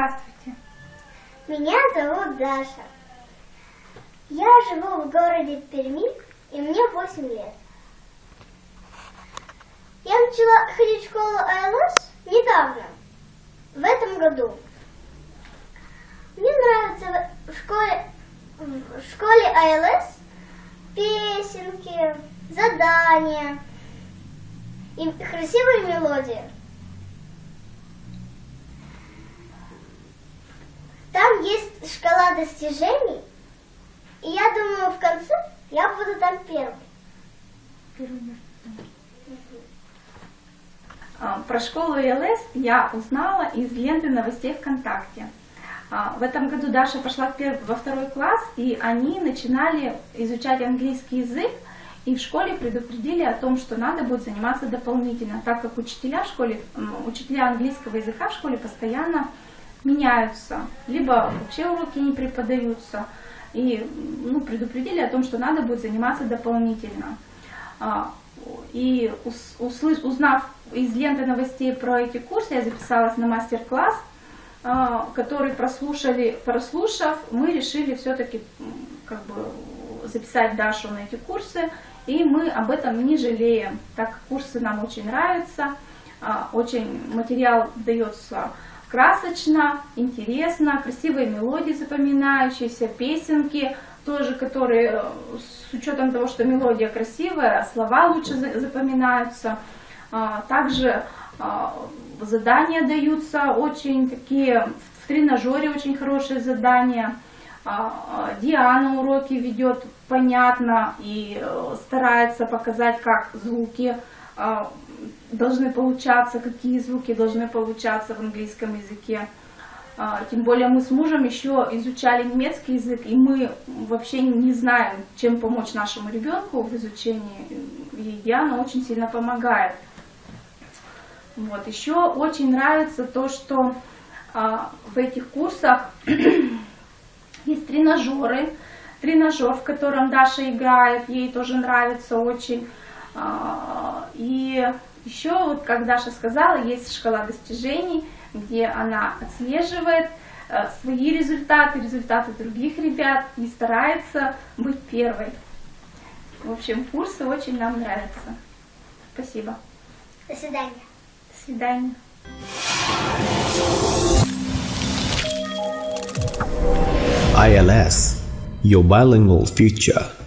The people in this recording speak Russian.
Здравствуйте. Меня зовут Даша. Я живу в городе Перми, и мне 8 лет. Я начала ходить в школу АЛС недавно, в этом году. Мне нравится в школе, в школе АЛС песенки, задания и красивые мелодии. Шкала достижений, и я думаю, в конце я буду там первой. А, Про школу ИЛС я узнала из ленты новостей ВКонтакте. А, В этом году Даша пошла в пер- во второй класс, и они начинали изучать английский язык, и в школе предупредили о том, что надо будет заниматься дополнительно, так как учителя в школе, учителя английского языка в школе постоянно меняются, либо вообще уроки не преподаются, и ну, предупредили о том, что надо будет заниматься дополнительно. А, И ус- услыш- узнав из ленты новостей про эти курсы, я записалась на мастер-класс, а, который прослушали, прослушав, мы решили все-таки как бы записать Дашу на эти курсы, и мы об этом не жалеем, так как курсы нам очень нравятся, а, очень материал дается красочно, интересно, красивые мелодии запоминающиеся, песенки тоже, которые э, с учетом того, что мелодия красивая, слова лучше за- запоминаются. А, Также а, задания даются очень такие, в тренажере очень хорошие задания. А, а, Диана уроки ведет понятно и э, старается показать, как звуки а, должны получаться, какие звуки должны получаться в английском языке. А, Тем более мы с мужем еще изучали немецкий язык, и мы вообще не знаем, чем помочь нашему ребенку в изучении. И Диана очень сильно помогает. Вот. Еще очень нравится то, что а, в этих курсах есть тренажеры. Тренажер, в котором Даша играет, ей тоже нравится очень. А, И еще, вот как Даша сказала, есть шкала достижений, где она отслеживает э, свои результаты, результаты других ребят и старается быть первой. В общем, курсы очень нам нравятся. Спасибо. До свидания. До свидания. ILS, your bilingual future.